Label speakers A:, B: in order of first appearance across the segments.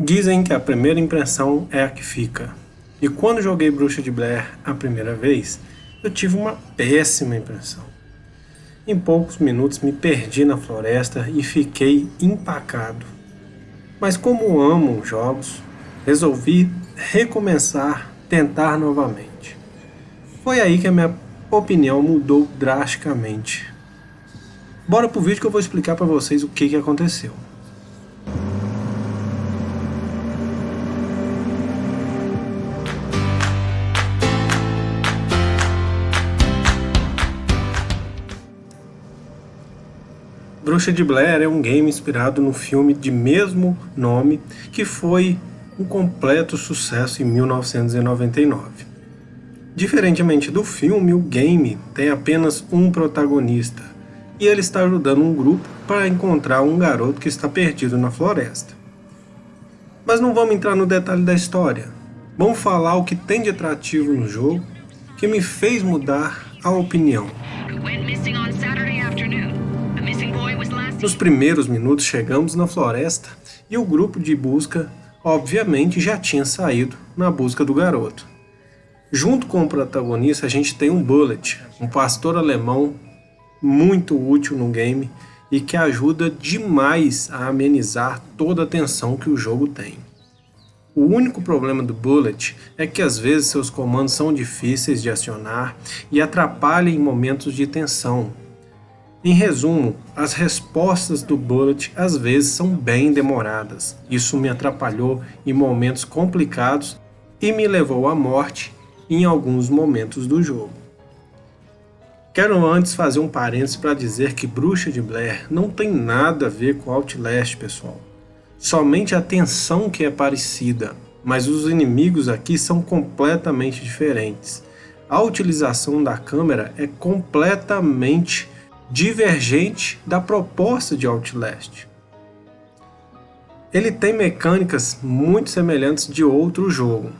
A: Dizem que a primeira impressão é a que fica. E quando joguei Bruxa de Blair a primeira vez, eu tive uma péssima impressão. Em poucos minutos me perdi na floresta e fiquei empacado. Mas como amo jogos, resolvi recomeçar, tentar novamente. Foi aí que a minha opinião mudou drasticamente. Bora pro vídeo que eu vou explicar para vocês o que, que aconteceu. Bruxa de Blair é um game inspirado no filme de mesmo nome, que foi um completo sucesso em 1999. Diferentemente do filme, o game tem apenas um protagonista, e ele está ajudando um grupo para encontrar um garoto que está perdido na floresta. Mas não vamos entrar no detalhe da história. Vamos falar o que tem de atrativo no jogo que me fez mudar a opinião. Nos primeiros minutos chegamos na floresta e o grupo de busca obviamente já tinha saído na busca do garoto. Junto com o protagonista a gente tem um Bullet, um pastor alemão muito útil no game e que ajuda demais a amenizar toda a tensão que o jogo tem. O único problema do Bullet é que às vezes seus comandos são difíceis de acionar e atrapalham em momentos de tensão, em resumo, as respostas do Bullet às vezes são bem demoradas. Isso me atrapalhou em momentos complicados e me levou à morte em alguns momentos do jogo. Quero antes fazer um parênteses para dizer que Bruxa de Blair não tem nada a ver com Outlast, pessoal. Somente a tensão que é parecida, mas os inimigos aqui são completamente diferentes. A utilização da câmera é completamente divergente da proposta de Outlast. Ele tem mecânicas muito semelhantes de outro jogo.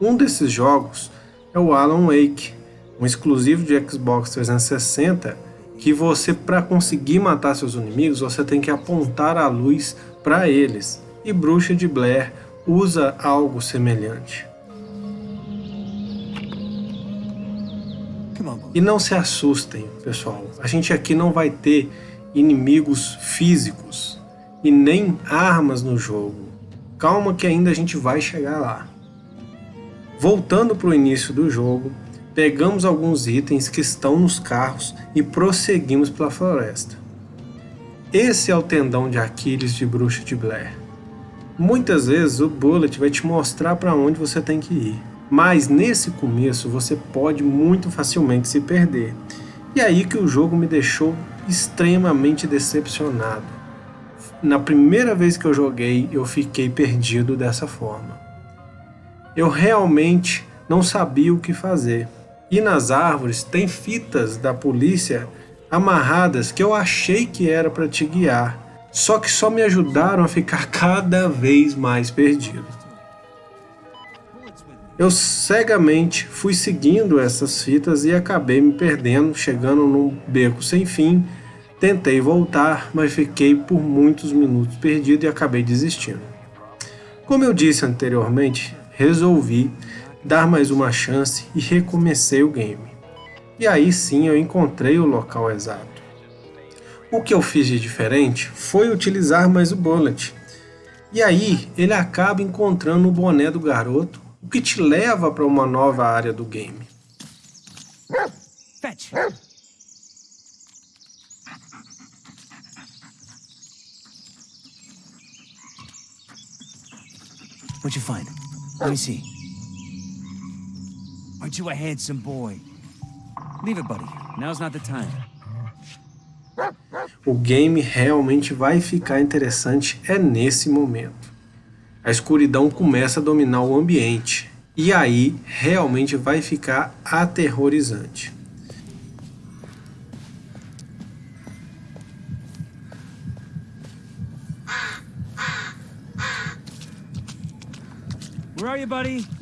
A: Um desses jogos é o Alan Wake, um exclusivo de Xbox 360 que você, para conseguir matar seus inimigos, você tem que apontar a luz para eles. E Bruxa de Blair usa algo semelhante. E não se assustem, pessoal. A gente aqui não vai ter inimigos físicos e nem armas no jogo. Calma que ainda a gente vai chegar lá. Voltando para o início do jogo, pegamos alguns itens que estão nos carros e prosseguimos pela floresta. Esse é o tendão de Aquiles de Bruxa de Blair. Muitas vezes o Bullet vai te mostrar para onde você tem que ir. Mas nesse começo você pode muito facilmente se perder. E aí que o jogo me deixou extremamente decepcionado. Na primeira vez que eu joguei, eu fiquei perdido dessa forma. Eu realmente não sabia o que fazer. E nas árvores tem fitas da polícia amarradas que eu achei que era para te guiar, só que só me ajudaram a ficar cada vez mais perdido. Eu cegamente fui seguindo essas fitas e acabei me perdendo, chegando num beco sem fim. Tentei voltar, mas fiquei por muitos minutos perdido e acabei desistindo. Como eu disse anteriormente, resolvi dar mais uma chance e recomecei o game. E aí sim eu encontrei o local exato. O que eu fiz de diferente foi utilizar mais o bullet. E aí ele acaba encontrando o boné do garoto o que te leva para uma nova área do game. Fetch. What'd you find? Let me see. Aren't you a handsome boy? Leave it, buddy. Now's not the time. O game realmente vai ficar interessante é nesse momento a escuridão começa a dominar o ambiente. E aí realmente vai ficar aterrorizante. Where are you, buddy?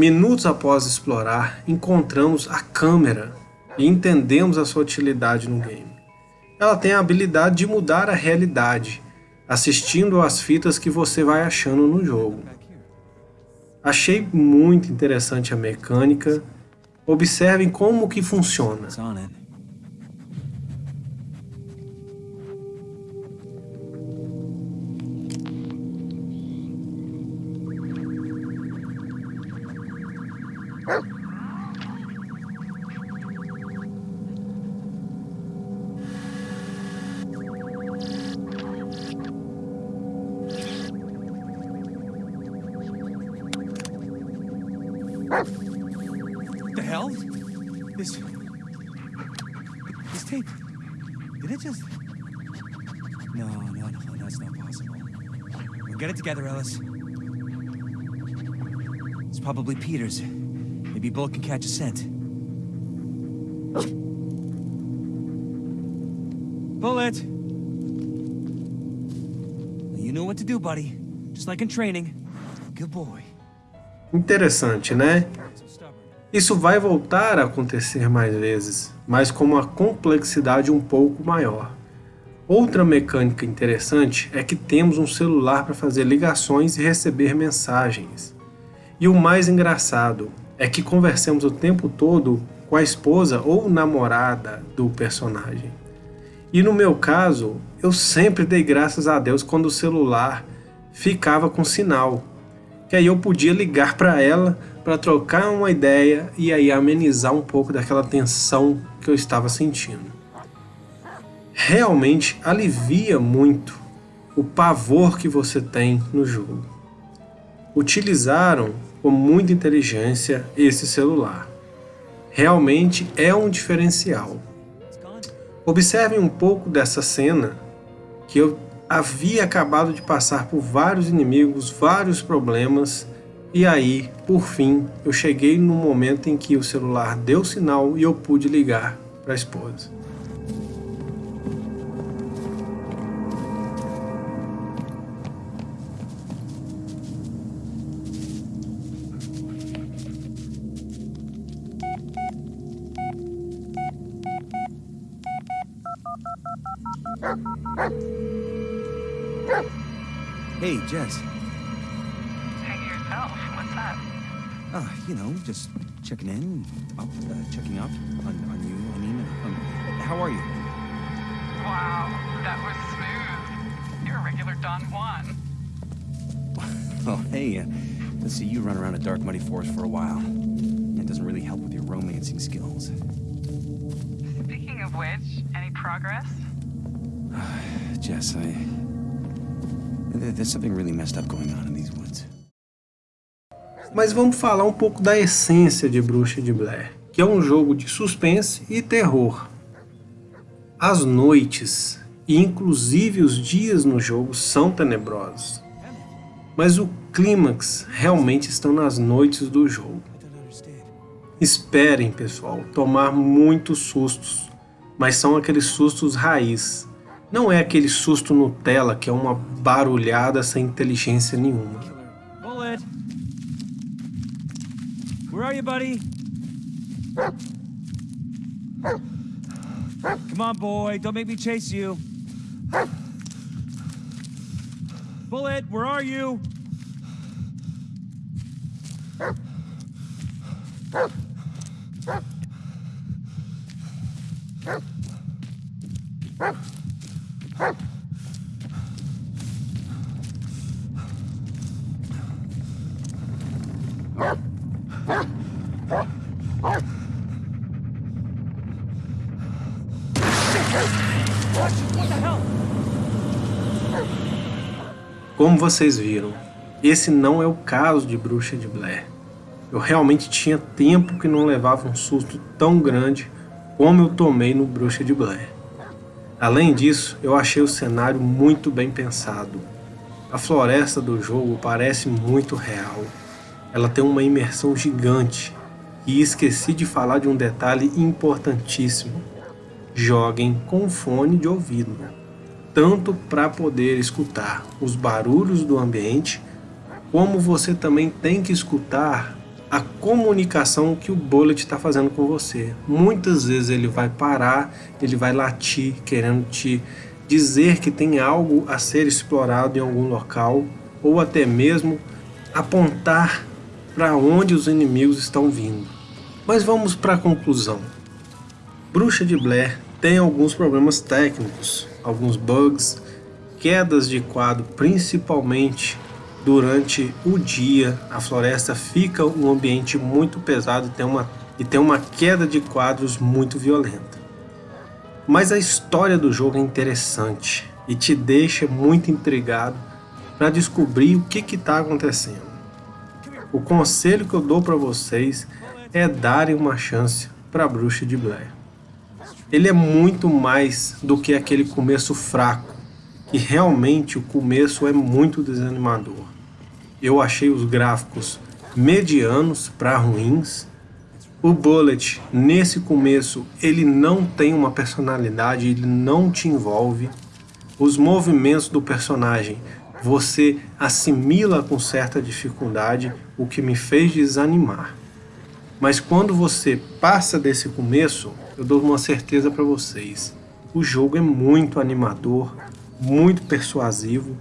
A: Minutos após explorar, encontramos a câmera e entendemos a sua utilidade no game. Ela tem a habilidade de mudar a realidade, assistindo às fitas que você vai achando no jogo. Achei muito interessante a mecânica. Observem como que funciona.
B: Get it together, Ellis. It's probably Peter's. Maybe Bullet can catch a scent. Bullet! You know what to do, buddy. Just like in training. Good boy.
A: Interessante, né? Isso vai voltar a acontecer mais vezes, mas com uma complexidade um pouco maior. Outra mecânica interessante é que temos um celular para fazer ligações e receber mensagens. E o mais engraçado é que conversamos o tempo todo com a esposa ou namorada do personagem. E no meu caso, eu sempre dei graças a Deus quando o celular ficava com sinal, que aí eu podia ligar para ela para trocar uma ideia e aí amenizar um pouco daquela tensão que eu estava sentindo. Realmente alivia muito o pavor que você tem no jogo. Utilizaram com muita inteligência esse celular. Realmente é um diferencial. Observem um pouco dessa cena que eu havia acabado de passar por vários inimigos, vários problemas, e aí, por fim, eu cheguei no momento em que o celular deu sinal e eu pude ligar para a esposa.
B: Hey, Jess.
C: Hey yourself. What's up?
B: Uh, you know, just checking in, up, uh, checking up on, on you. I mean, um, how are you?
C: Wow, that was smooth. You're a regular Don Juan.
B: Oh, hey, uh, let's see you run around a dark, muddy forest for a while. It doesn't really help with your romancing skills.
C: Speaking of which, any progress?
B: Jess, I... There's something really messed up going on in these woods.
A: Mas vamos falar um pouco da essência de Bruxa de Blair, que é um jogo de suspense e terror. As noites, e inclusive os dias no jogo, são tenebrosos. Mas o clímax realmente estão nas noites do jogo. Esperem, pessoal, tomar muitos sustos, mas são aqueles sustos raiz, não é aquele susto Nutella que é uma barulhada sem inteligência nenhuma.
B: Bullet! Where are you, buddy? Come on, boy. Don't make me chase you. Bullet, where are you?
A: Como vocês viram, esse não é o caso de Bruxa de Blair. Eu realmente tinha tempo que não levava um susto tão grande como eu tomei no Bruxa de Blair. Além disso, eu achei o cenário muito bem pensado. A floresta do jogo parece muito real. Ela tem uma imersão gigante. E esqueci de falar de um detalhe importantíssimo. Joguem com fone de ouvido tanto para poder escutar os barulhos do ambiente, como você também tem que escutar a comunicação que o Bullet está fazendo com você. Muitas vezes ele vai parar, ele vai latir, querendo te dizer que tem algo a ser explorado em algum local, ou até mesmo apontar para onde os inimigos estão vindo. Mas vamos para a conclusão. Bruxa de Blair tem alguns problemas técnicos, alguns bugs, quedas de quadro principalmente durante o dia. A floresta fica um ambiente muito pesado e tem uma, e tem uma queda de quadros muito violenta. Mas a história do jogo é interessante e te deixa muito intrigado para descobrir o que está acontecendo. O conselho que eu dou para vocês é darem uma chance para a Bruxa de Blair. Ele é muito mais do que aquele começo fraco, e realmente o começo é muito desanimador. Eu achei os gráficos medianos para ruins, o Bullet, nesse começo, ele não tem uma personalidade, ele não te envolve. Os movimentos do personagem você assimila com certa dificuldade, o que me fez desanimar. Mas quando você passa desse começo, eu dou uma certeza para vocês. O jogo é muito animador, muito persuasivo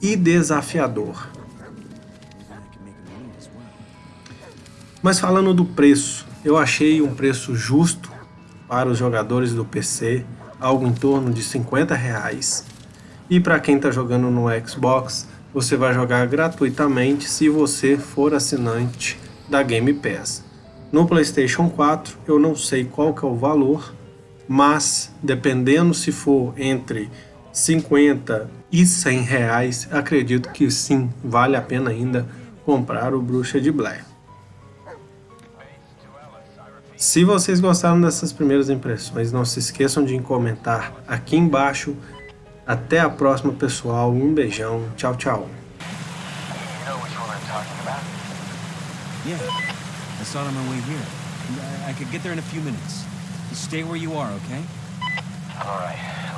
A: e desafiador. Mas falando do preço, eu achei um preço justo para os jogadores do PC, algo em torno de 50 reais. E para quem está jogando no Xbox, você vai jogar gratuitamente se você for assinante da Game Pass. No PlayStation 4 eu não sei qual que é o valor, mas dependendo se for entre 50 e 100 reais, acredito que sim, vale a pena ainda comprar o Bruxa de Blair. Se vocês gostaram dessas primeiras impressões, não se esqueçam de comentar aqui embaixo. Até a próxima, pessoal. Um beijão. Tchau, tchau.
B: Yeah, I saw it on my way here. I could get there in a few minutes. Stay where you are, okay?
D: All right.